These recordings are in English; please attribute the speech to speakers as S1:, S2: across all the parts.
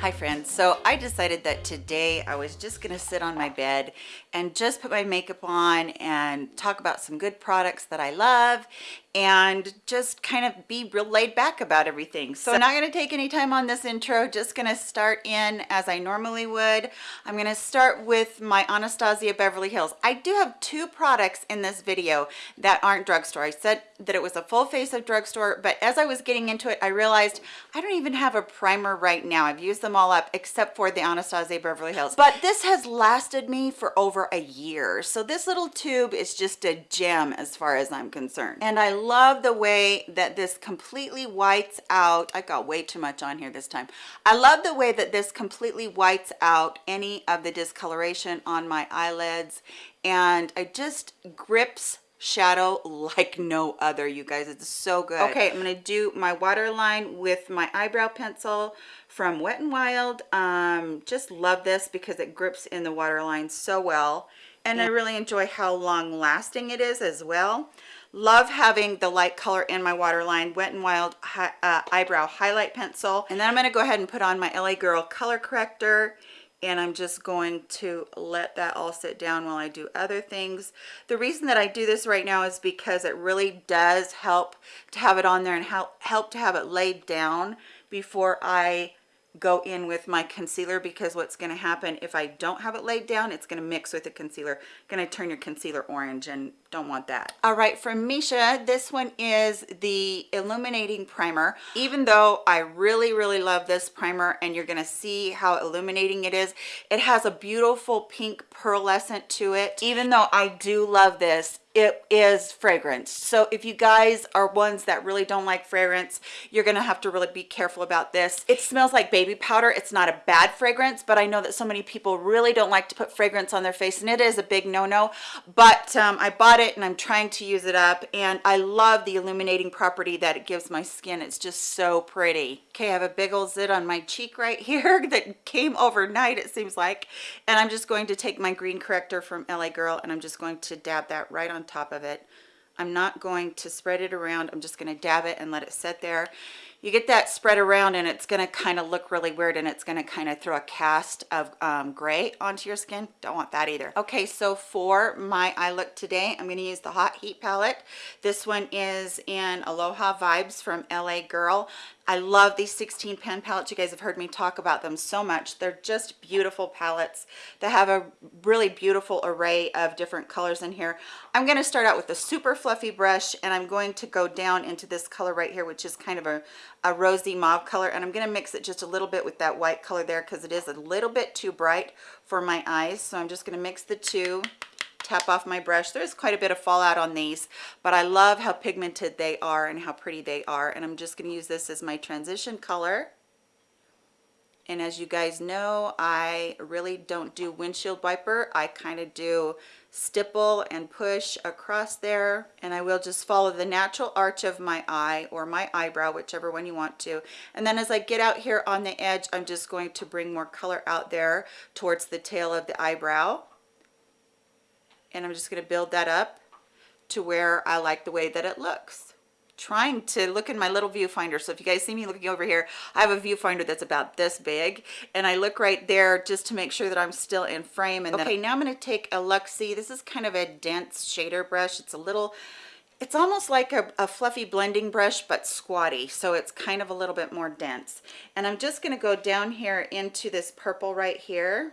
S1: Hi friends, so I decided that today I was just gonna sit on my bed and just put my makeup on and talk about some good products that I love and just kind of be real laid back about everything. So I'm not gonna take any time on this intro, just gonna start in as I normally would. I'm gonna start with my Anastasia Beverly Hills. I do have two products in this video that aren't drugstore. I said that it was a full face of drugstore, but as I was getting into it, I realized I don't even have a primer right now. I've used them all up except for the Anastasia Beverly Hills. But this has lasted me for over a year. So this little tube is just a gem as far as I'm concerned. And I love the way that this completely whites out. I got way too much on here this time. I love the way that this completely whites out any of the discoloration on my eyelids. And it just grips shadow like no other you guys. It's so good. Okay i'm gonna do my waterline with my eyebrow pencil from wet and wild. Um just love this because it grips in the waterline so well. And i really enjoy how long lasting it is as well. Love having the light color in my waterline wet and wild uh, eyebrow highlight pencil. And then i'm going to go ahead and put on my la girl color corrector and I'm just going to let that all sit down while I do other things. The reason that I do this right now is because it really does help to have it on there and help, help to have it laid down before I go in with my concealer because what's going to happen if I don't have it laid down it's going to mix with the concealer going to turn your concealer orange and don't want that. All right from Missha this one is the illuminating primer. Even though I really really love this primer and you're going to see how illuminating it is it has a beautiful pink pearlescent to it. Even though I do love this it is fragrance. So if you guys are ones that really don't like fragrance you're gonna have to really be careful about this. It smells like baby powder. It's not a bad fragrance but i know that so many people really don't like to put fragrance on their face and it is a big no-no. But um, i bought it and i'm trying to use it up and i love the illuminating property that it gives my skin it's just so pretty okay i have a big old zit on my cheek right here that came overnight it seems like and i'm just going to take my green corrector from la girl and i'm just going to dab that right on top of it. I'm not going to spread it around. I'm just going to dab it and let it sit there. You get that spread around and it's going to kind of look really weird and it's going to kind of throw a cast of um, gray onto your skin. Don't want that either. Okay, so for my eye look today, I'm going to use the Hot Heat palette. This one is in Aloha Vibes from LA Girl. I love these 16 pan palettes. You guys have heard me talk about them so much. They're just beautiful palettes that have a really beautiful array of different colors in here. I'm going to start out with a super fluffy brush and I'm going to go down into this color right here, which is kind of a, a rosy mauve color. And I'm going to mix it just a little bit with that white color there because it is a little bit too bright for my eyes. So I'm just going to mix the two tap off my brush. There's quite a bit of fallout on these, but I love how pigmented they are and how pretty they are. And I'm just gonna use this as my transition color. And as you guys know, I really don't do windshield wiper. I kind of do stipple and push across there and I will just follow the natural arch of my eye or my eyebrow whichever one you want to and then as I get out here on the edge I'm just going to bring more color out there towards the tail of the eyebrow and I'm just going to build that up to where I like the way that it looks. Trying to look in my little viewfinder so if you guys see me looking over here I have a viewfinder that's about this big and I look right there just to make sure that I'm still in frame and okay now I'm going to take a Luxie this is kind of a dense shader brush it's a little it's almost like a, a, fluffy blending brush but squatty so it's kind of a little bit more dense. And I'm just going to go down here into this purple right here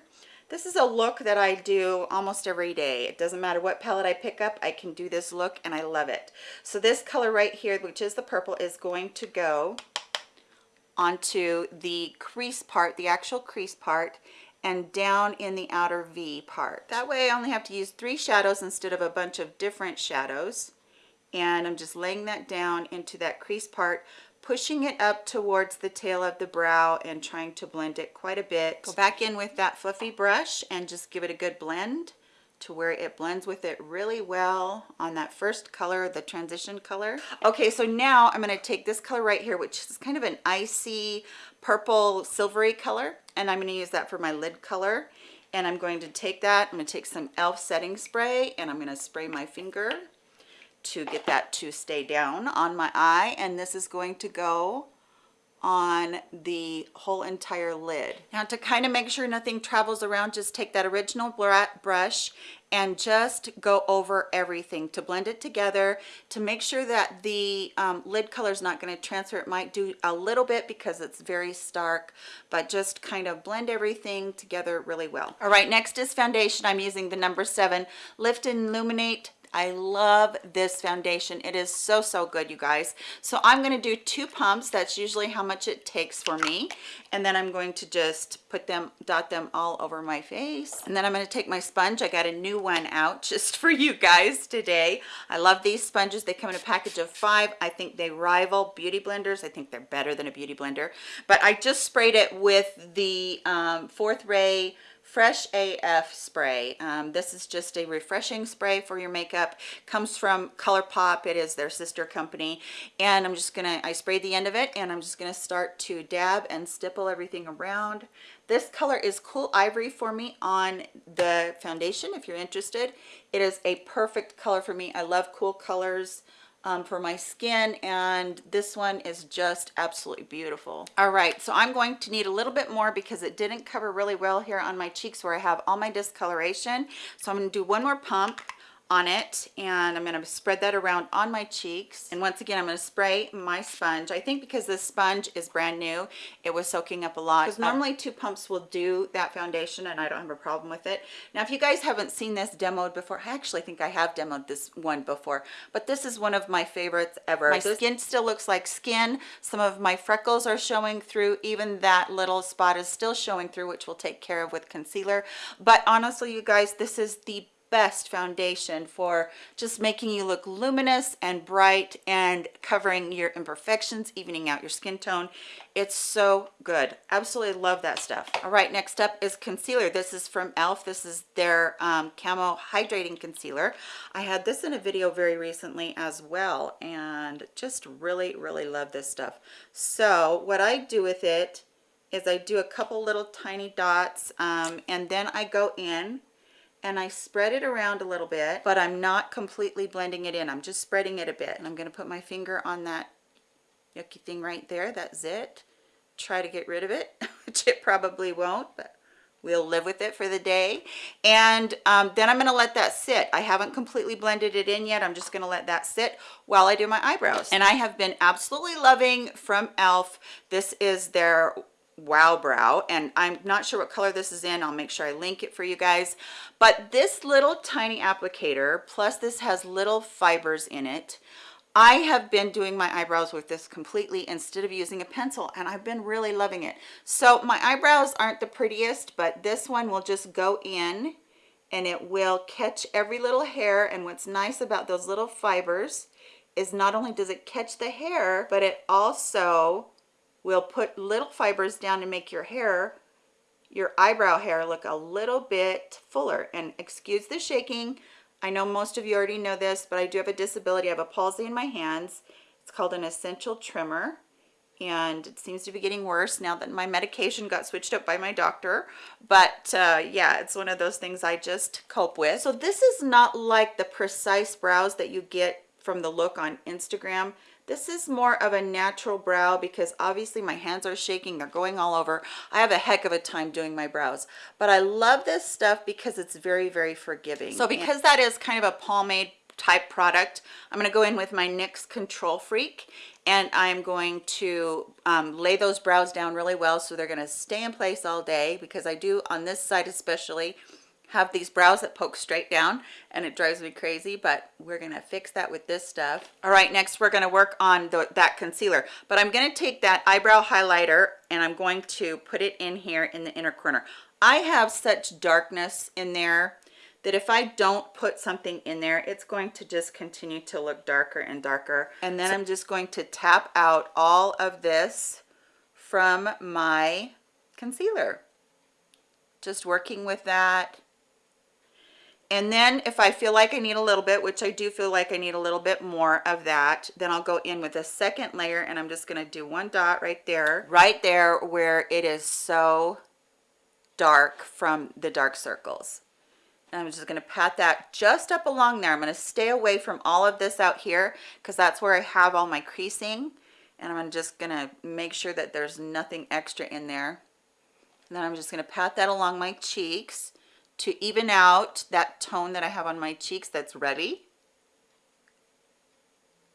S1: this is a look that I do almost every day. It doesn't matter what palette I pick up, I can do this look and I love it. So this color right here, which is the purple, is going to go onto the crease part, the actual crease part, and down in the outer V part. That way I only have to use three shadows instead of a bunch of different shadows. And I'm just laying that down into that crease part pushing it up towards the tail of the brow and trying to blend it quite a bit. Go back in with that fluffy brush and just give it a good blend to where it blends with it really well on that first color, the transition color. Okay, so now I'm gonna take this color right here, which is kind of an icy purple silvery color, and I'm gonna use that for my lid color. And I'm going to take that, I'm gonna take some e.l.f. setting spray and I'm gonna spray my finger to get that to stay down on my eye and this is going to go on the whole entire lid. Now to kind of make sure nothing travels around, just take that original brush and just go over everything to blend it together to make sure that the um, lid color is not going to transfer. It might do a little bit because it's very stark, but just kind of blend everything together really well. All right, next is foundation. I'm using the number seven Lift and Illuminate I love this foundation. It is so, so good, you guys. So I'm going to do two pumps. That's usually how much it takes for me. And then I'm going to just put them, dot them all over my face. And then I'm going to take my sponge. I got a new one out just for you guys today. I love these sponges. They come in a package of five. I think they rival beauty blenders. I think they're better than a beauty blender. But I just sprayed it with the um, Fourth Ray fresh af spray. Um, this is just a refreshing spray for your makeup. Comes from ColourPop. It is their sister company. And i'm just gonna i sprayed the end of it and i'm just gonna start to dab and stipple everything around. This color is cool ivory for me on the foundation if you're interested. It is a perfect color for me. I love cool colors um, for my skin and this one is just absolutely beautiful. All right so i'm going to need a little bit more because it didn't cover really well here on my cheeks where i have all my discoloration. So i'm going to do one more pump on it and I'm going to spread that around on my cheeks. And once again I'm going to spray my sponge. I think because this sponge is brand new it was soaking up a lot. Because normally um, two pumps will do that foundation and I don't have a problem with it. Now if you guys haven't seen this demoed before I actually think I have demoed this one before but this is one of my favorites ever. My skin still looks like skin. Some of my freckles are showing through. Even that little spot is still showing through which we'll take care of with concealer. But honestly you guys this is the best foundation for just making you look luminous and bright and covering your imperfections evening out your skin tone. It's so good. Absolutely love that stuff. All right next up is concealer. This is from elf this is their um, camo hydrating concealer. I had this in a video very recently as well and just really really love this stuff. So what i do with it is i do a couple little tiny dots um, and then i go in and I spread it around a little bit, but I'm not completely blending it in. I'm just spreading it a bit. And I'm going to put my finger on that yucky thing right there, that zit. Try to get rid of it, which it probably won't, but we'll live with it for the day. And um, then I'm going to let that sit. I haven't completely blended it in yet. I'm just going to let that sit while I do my eyebrows. And I have been absolutely loving from e.l.f. This is their wow brow and i'm not sure what color this is in. I'll make sure i link it for you guys. But this little tiny applicator plus this has little fibers in it i have been doing my eyebrows with this completely instead of using a pencil and i've been really loving it. So my eyebrows aren't the prettiest but this one will just go in and it will catch every little hair. And what's nice about those little fibers is not only does it catch the hair but it also will put little fibers down to make your hair your eyebrow hair look a little bit fuller. And excuse the shaking. I know most of you already know this but I do have a disability. I have a palsy in my hands. It's called an essential tremor and it seems to be getting worse now that my medication got switched up by my doctor. But uh, yeah it's one of those things I just cope with. So this is not like the precise brows that you get from the look on Instagram this is more of a natural brow because obviously my hands are shaking. They're going all over. I have a heck of a time doing my brows. But I love this stuff because it's very, very forgiving. So because that is kind of a pomade type product, I'm going to go in with my NYX Control Freak and I'm going to um, lay those brows down really well so they're going to stay in place all day because I do on this side especially have these brows that poke straight down and it drives me crazy but we're gonna fix that with this stuff all right next we're gonna work on the, that concealer but i'm gonna take that eyebrow highlighter and i'm going to put it in here in the inner corner i have such darkness in there that if I don't put something in there, it's going to just continue to look darker and darker. And then I'm just going to tap out all of this from my concealer. Just working with that and then if I feel like I need a little bit, which I do feel like I need a little bit more of that, then I'll go in with a second layer and I'm just gonna do one dot right there, right there where it is so dark from the dark circles. And I'm just gonna pat that just up along there. I'm gonna stay away from all of this out here because that's where I have all my creasing and I'm just gonna make sure that there's nothing extra in there. And then I'm just gonna pat that along my cheeks to even out that tone that I have on my cheeks that's ready.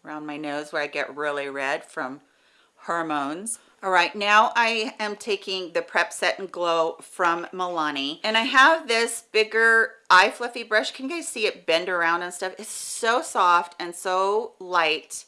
S1: Around my nose where I get really red from hormones. All right, now I am taking the Prep Set and Glow from Milani. And I have this bigger eye fluffy brush. Can you guys see it bend around and stuff? It's so soft and so light.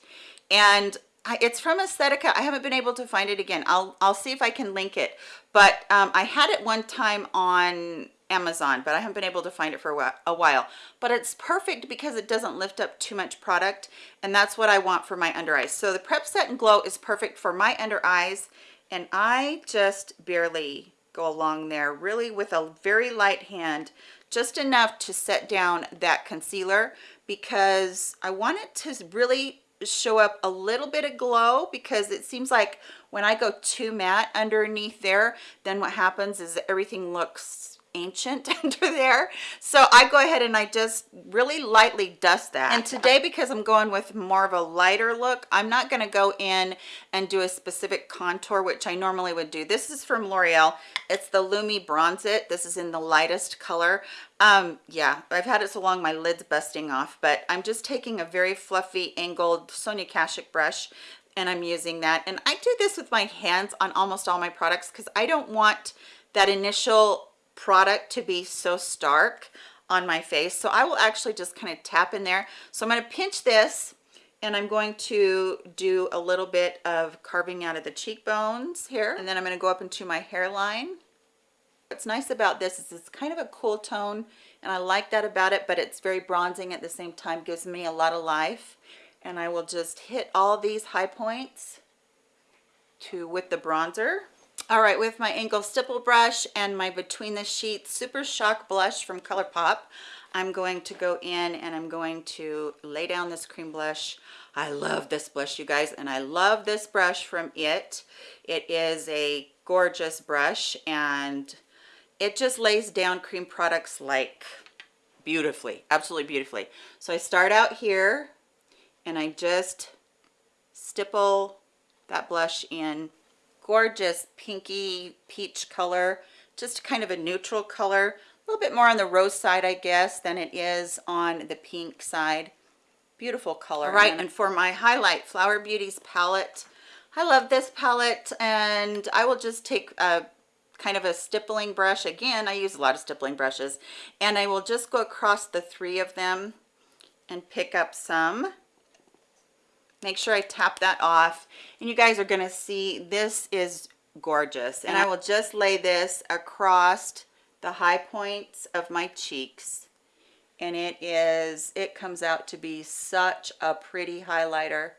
S1: And I, it's from Aesthetica. I haven't been able to find it again. I'll, I'll see if I can link it. But um, I had it one time on Amazon, but I haven't been able to find it for a while. But it's perfect because it doesn't lift up too much product, and that's what I want for my under eyes. So the Prep Set and Glow is perfect for my under eyes, and I just barely go along there, really with a very light hand, just enough to set down that concealer because I want it to really show up a little bit of glow because it seems like when I go too matte underneath there, then what happens is everything looks ancient under there. So i go ahead and i just really lightly dust that. And today because i'm going with more of a lighter look i'm not going to go in and do a specific contour which i normally would do. This is from l'oreal. It's the lumi bronze it. This is in the lightest color. Um yeah i've had it so long my lid's busting off but i'm just taking a very fluffy angled sonia kashuk brush and i'm using that. And i do this with my hands on almost all my products because i don't want that initial product to be so stark on my face. So i will actually just kind of tap in there. So i'm going to pinch this and i'm going to do a little bit of carving out of the cheekbones here and then i'm going to go up into my hairline. What's nice about this is it's kind of a cool tone and i like that about it but it's very bronzing at the same time gives me a lot of life. And i will just hit all these high points to with the bronzer all right with my angle stipple brush and my between the sheets super shock blush from ColourPop I'm going to go in and I'm going to lay down this cream blush. I love this blush you guys and I love this brush from it. It is a gorgeous brush and it just lays down cream products like beautifully absolutely beautifully. So I start out here and I just stipple that blush in gorgeous pinky peach color just kind of a neutral color. A little bit more on the rose side i guess than it is on the pink side. Beautiful color. All right and for my highlight flower beauties palette. I love this palette and i will just take a kind of a stippling brush. Again i use a lot of stippling brushes. And i will just go across the three of them and pick up some make sure I tap that off. And you guys are gonna see this is gorgeous. And I will just lay this across the high points of my cheeks. And it is it comes out to be such a pretty highlighter.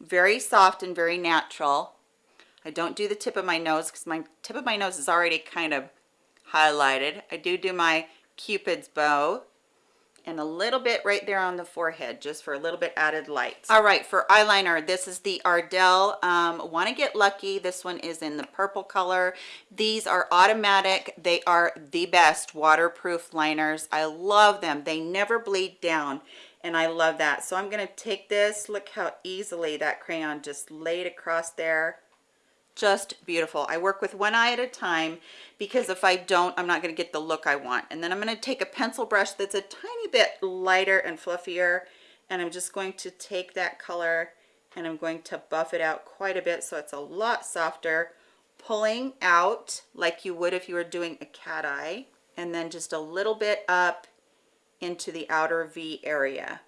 S1: Very soft and very natural. I don't do the tip of my nose because my tip of my nose is already kind of highlighted. I do do my cupid's bow and a little bit right there on the forehead just for a little bit added light. All right for eyeliner this is the ardell um, want to get lucky. This one is in the purple color. These are automatic. They are the best waterproof liners. I love them. They never bleed down and i love that. So i'm going to take this. Look how easily that crayon just laid across there just beautiful. I work with one eye at a time because if i don't i'm not going to get the look i want. And then i'm going to take a pencil brush that's a tiny bit lighter and fluffier and i'm just going to take that color and i'm going to buff it out quite a bit so it's a lot softer pulling out like you would if you were doing a cat eye and then just a little bit up into the outer v area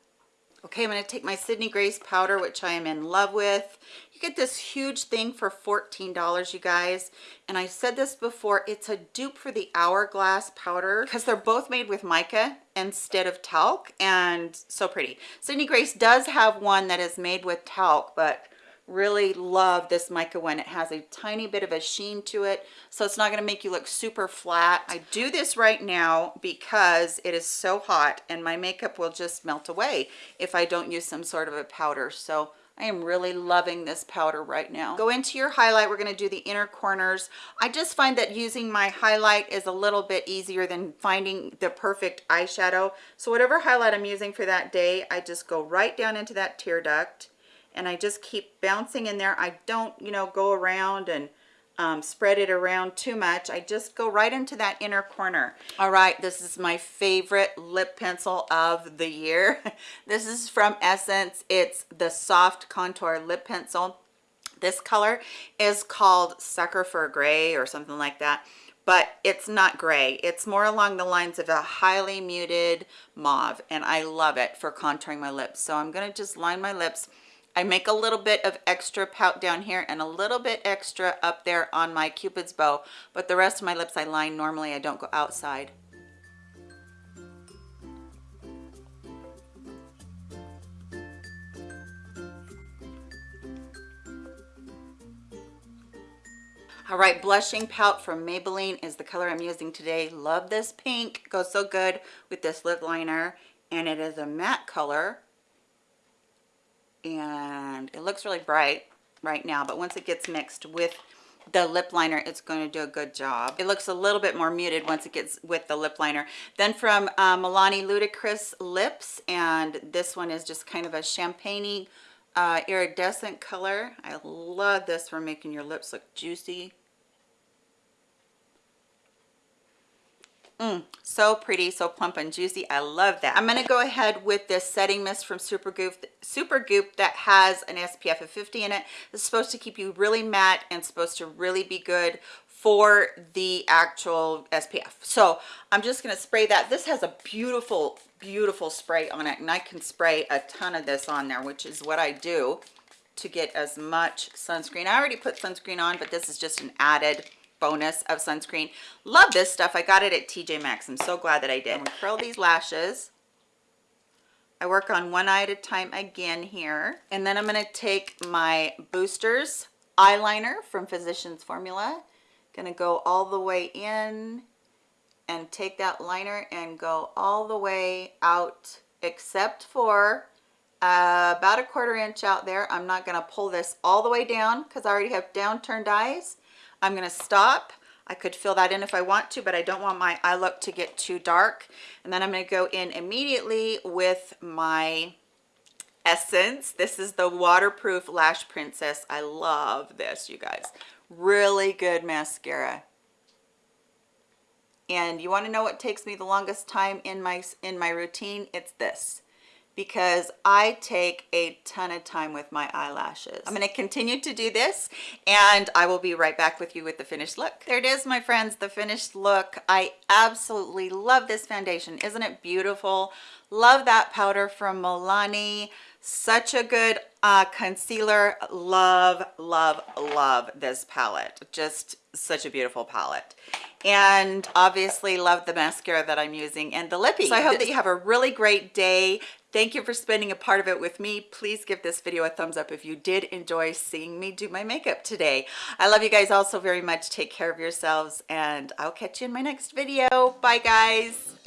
S1: okay i'm going to take my sydney grace powder which i am in love with. You get this huge thing for 14 dollars you guys. And i said this before it's a dupe for the hourglass powder because they're both made with mica instead of talc and so pretty. Sydney grace does have one that is made with talc but really love this mica one it has a tiny bit of a sheen to it so it's not going to make you look super flat i do this right now because it is so hot and my makeup will just melt away if i don't use some sort of a powder so I am really loving this powder right now. Go into your highlight. We're going to do the inner corners. I just find that using my highlight is a little bit easier than finding the perfect eyeshadow. So whatever highlight I'm using for that day, I just go right down into that tear duct and I just keep bouncing in there. I don't, you know, go around and um, spread it around too much. I just go right into that inner corner. All right, this is my favorite lip pencil of the year. this is from Essence. It's the Soft Contour Lip Pencil. This color is called Sucker for Gray or something like that but it's not gray it's more along the lines of a highly muted mauve and i love it for contouring my lips so i'm going to just line my lips I make a little bit of extra pout down here and a little bit extra up there on my cupid's bow but the rest of my lips I line. Normally I don't go outside. All right blushing pout from maybelline is the color i'm using today. Love this pink. Goes so good with this lip liner and it is a matte color and it looks really bright right now but once it gets mixed with the lip liner it's going to do a good job. It looks a little bit more muted once it gets with the lip liner. Then from uh, Milani Ludicrous lips and this one is just kind of a champagne uh, iridescent color. I love this for making your lips look juicy Mm, so pretty, so plump and juicy. I love that. I'm going to go ahead with this setting mist from Supergoop, Supergoop that has an SPF of 50 in it. It's supposed to keep you really matte and supposed to really be good for the actual SPF. So I'm just going to spray that. This has a beautiful, beautiful spray on it and I can spray a ton of this on there, which is what I do to get as much sunscreen. I already put sunscreen on, but this is just an added bonus of sunscreen. Love this stuff. I got it at tj maxx. I'm so glad that i did. Curl these lashes. I work on one eye at a time again here. And then i'm going to take my boosters eyeliner from physicians formula. Gonna go all the way in and take that liner and go all the way out except for uh, about a quarter inch out there. I'm not going to pull this all the way down because i already have down turned eyes I'm going to stop. I could fill that in if I want to, but I don't want my eye look to get too dark. And then I'm going to go in immediately with my Essence. This is the Waterproof Lash Princess. I love this, you guys. Really good mascara. And you want to know what takes me the longest time in my in my routine? It's this because I take a ton of time with my eyelashes. I'm going to continue to do this and I will be right back with you with the finished look. There it is, my friends, the finished look. I absolutely love this foundation. Isn't it beautiful? Love that powder from Milani. Such a good uh, concealer. Love, love, love this palette. Just such a beautiful palette and obviously love the mascara that I'm using and the lippy. So I hope that you have a really great day. Thank you for spending a part of it with me. Please give this video a thumbs up if you did enjoy seeing me do my makeup today. I love you guys all so very much. Take care of yourselves and I'll catch you in my next video. Bye guys.